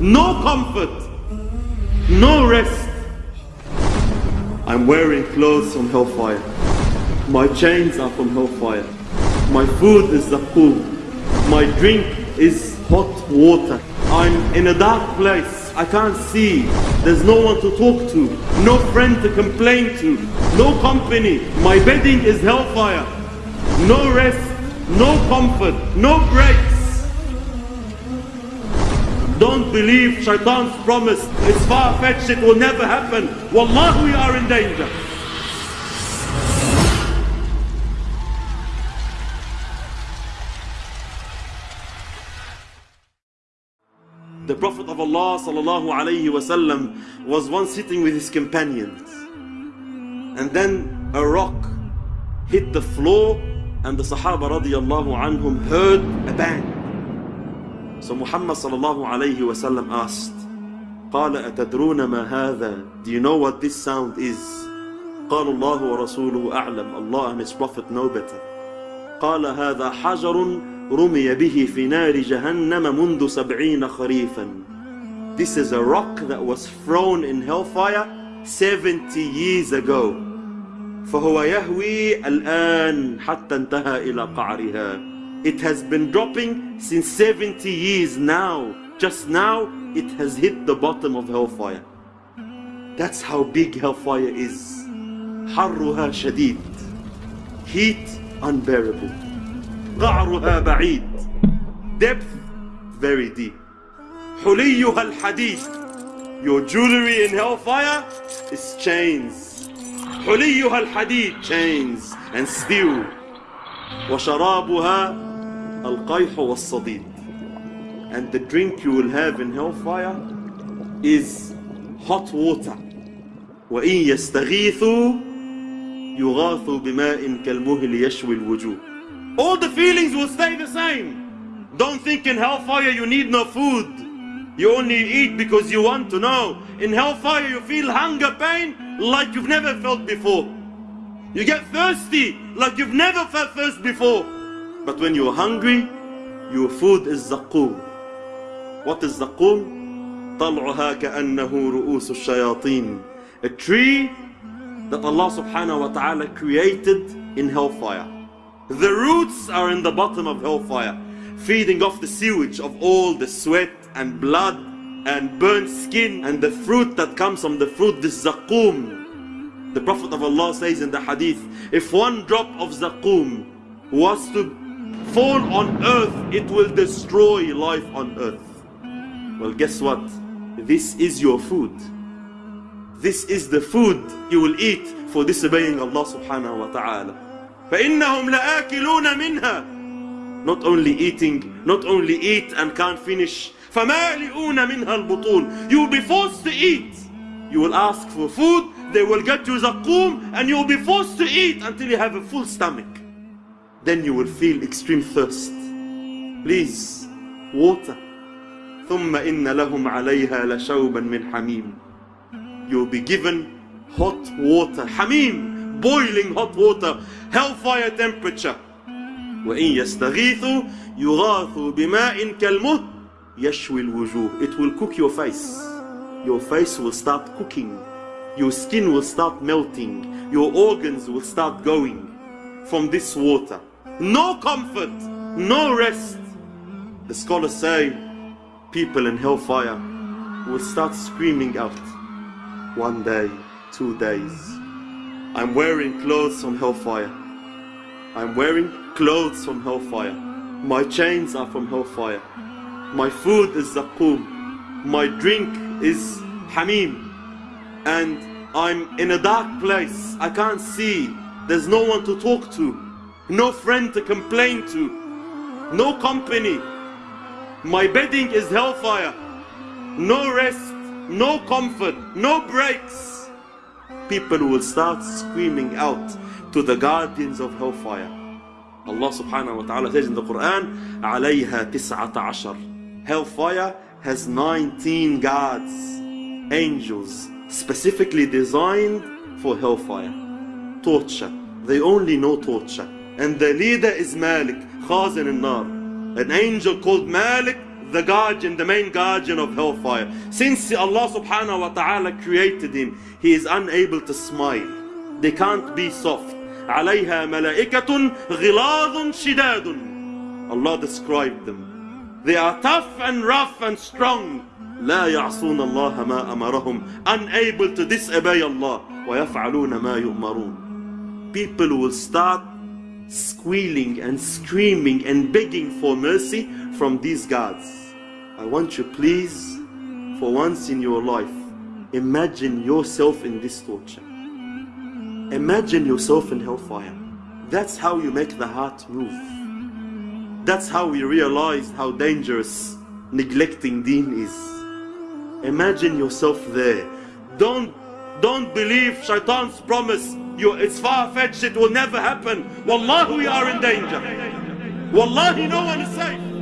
no comfort, no rest. I'm wearing clothes from hellfire. My chains are from hellfire. My food is zakum. My drink is hot water. I'm in a dark place. I can't see. There's no one to talk to. No friend to complain to. No company. My bedding is hellfire. No rest. No comfort. No breaks. Don't believe shaitan's promise. It's far-fetched. It will never happen. Wallah, we are in danger. The Prophet of Allah sallallahu was once sitting with his companions. And then a rock hit the floor and the Sahaba radiallahu heard a bang. So Muhammad sallallahu alayhi wasallam asked, قال أتدرون ما هذا? Do you know what this sound is? قال الله ورسوله أعلم Allah and His Prophet know better. قال هذا حجر رمي به في نار جهنم منذ سبعين خريفا. This is a rock that was thrown in hellfire 70 years ago. فهو يهوي الآن حتى انتهى إلى قعرها. It has been dropping since 70 years now. Just now, it has hit the bottom of hellfire. That's how big hellfire is. حرها شديد. Heat unbearable. قعرها بعيد. Depth very deep. حليها الحديد. Your jewelry in hellfire is chains. حليها الحديد chains and steel وشرابها القيح والصديد and the drink you will have in hellfire is hot water وإن يستغيثوا يغاثوا بماء كالمهل يشوي الوجوه all the feelings will stay the same don't think in hellfire you need no food you only eat because you want to know in hellfire you feel hunger pain like you've never felt before you get thirsty like you've never felt thirst before but when you're hungry your food is zaqum what is zaqum طلعها كأنه رؤوس الشياطين a tree that Allah subhanahu wa ta'ala created in hellfire the roots are in the bottom of hellfire feeding off the sewage of all the sweat and blood and burnt skin and the fruit that comes from the fruit this zaqum the prophet of allah says in the hadith if one drop of zaqum was to fall on earth it will destroy life on earth well guess what this is your food this is the food you will eat for disobeying allah subhanahu wa ta'ala فإنهم لآكلون منها not only eating, not only eat and can't finish. فَمَالِئُونَ مِنْهَا الْبُطُونَ You will be forced to eat. You will ask for food, they will get you zaqum, and you will be forced to eat until you have a full stomach. Then you will feel extreme thirst. Please, water. ثُمَّ إِنَّ لَهُمْ عَلَيْهَا لَشَوْبًا مِنْ حَمِيمٍ You will be given hot water. Hamim, boiling hot water, hellfire temperature. وإن يستغيثوا يغاثوا بماء كالمهل يشوي الوجوه It will cook your face. Your face will start cooking. Your skin will start melting. Your organs will start going from this water. No comfort, no rest. The scholars say people in hellfire will start screaming out. One day, two days. I'm wearing clothes from hellfire. I'm wearing clothes from hellfire. My chains are from hellfire. My food is zaqum. My drink is hamim. And I'm in a dark place. I can't see. There's no one to talk to No friend to complain to. No company. My bedding is hellfire. No rest. No comfort. No breaks. People will start screaming out to the guardians of hellfire. Allah subhanahu wa ta'ala says in the Quran, عليها تسعة عشر. Hellfire has 19 guards, angels, specifically designed for hellfire. Torture. They only know torture. And the leader is Malik, Khazin al-Nar. An angel called Malik the guardian, the main guardian of hellfire. Since Allah subhanahu wa ta'ala created him, he is unable to smile. They can't be soft. عليها ملائكة غلاظ شداد Allah described them. They are tough and rough and strong. لا يعصون الله ما أمرهم unable to disobey Allah ويفعلون ما يؤمرون people will start squealing and screaming and begging for mercy from these gods I want you please for once in your life imagine yourself in this torture. Imagine yourself in hellfire. That's how you make the heart move. That's how we realize how dangerous neglecting deen is. Imagine yourself there. Don't don't believe shaitan's promise. You, it's far-fetched, it will never happen. Wallahi, we are in danger. Wallahi, no one is safe.